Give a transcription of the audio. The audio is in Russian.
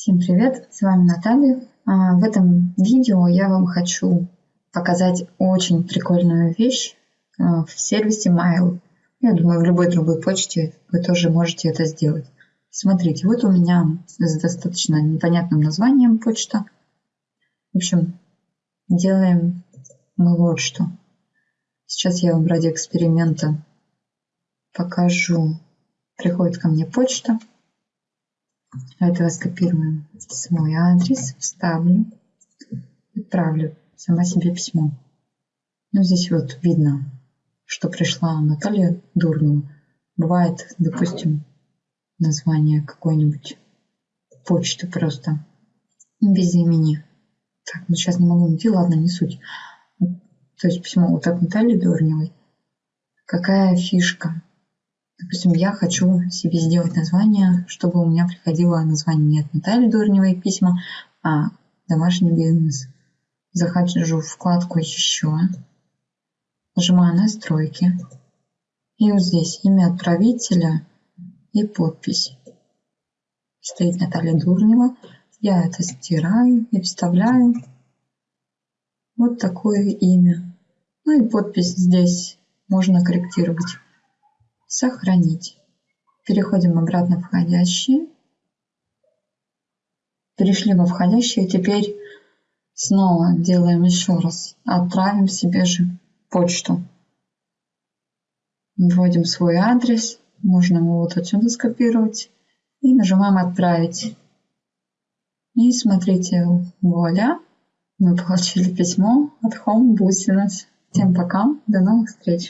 Всем привет, с вами Наталья. А, в этом видео я вам хочу показать очень прикольную вещь а, в сервисе Mail. Я думаю, в любой другой почте вы тоже можете это сделать. Смотрите, вот у меня с достаточно непонятным названием почта. В общем, делаем мы вот что. Сейчас я вам ради эксперимента покажу. Приходит ко мне почта. Этого скопируем свой адрес, вставлю, отправлю сама себе письмо. Ну, здесь вот видно, что пришла Наталья Дурнова. Бывает, допустим, название какой-нибудь почты просто без имени. Так, ну сейчас не могу найти, ладно, не суть. То есть письмо вот от Натальи Дурневой. Какая фишка? Допустим, я хочу себе сделать название, чтобы у меня приходило название не от Натальи Дурневой письма, а домашний бизнес. Захожу в вкладку «Еще», нажимаю «Настройки». И вот здесь имя отправителя и подпись. Стоит Наталья Дурнева. Я это стираю и вставляю. Вот такое имя. Ну и подпись здесь можно корректировать сохранить. Переходим обратно в входящие. Перешли во входящие. Теперь снова делаем еще раз. Отправим себе же почту. Вводим свой адрес. Можно его вот отсюда скопировать. И нажимаем «Отправить». И смотрите, вуаля, мы получили письмо от Home Business. Всем пока, до новых встреч!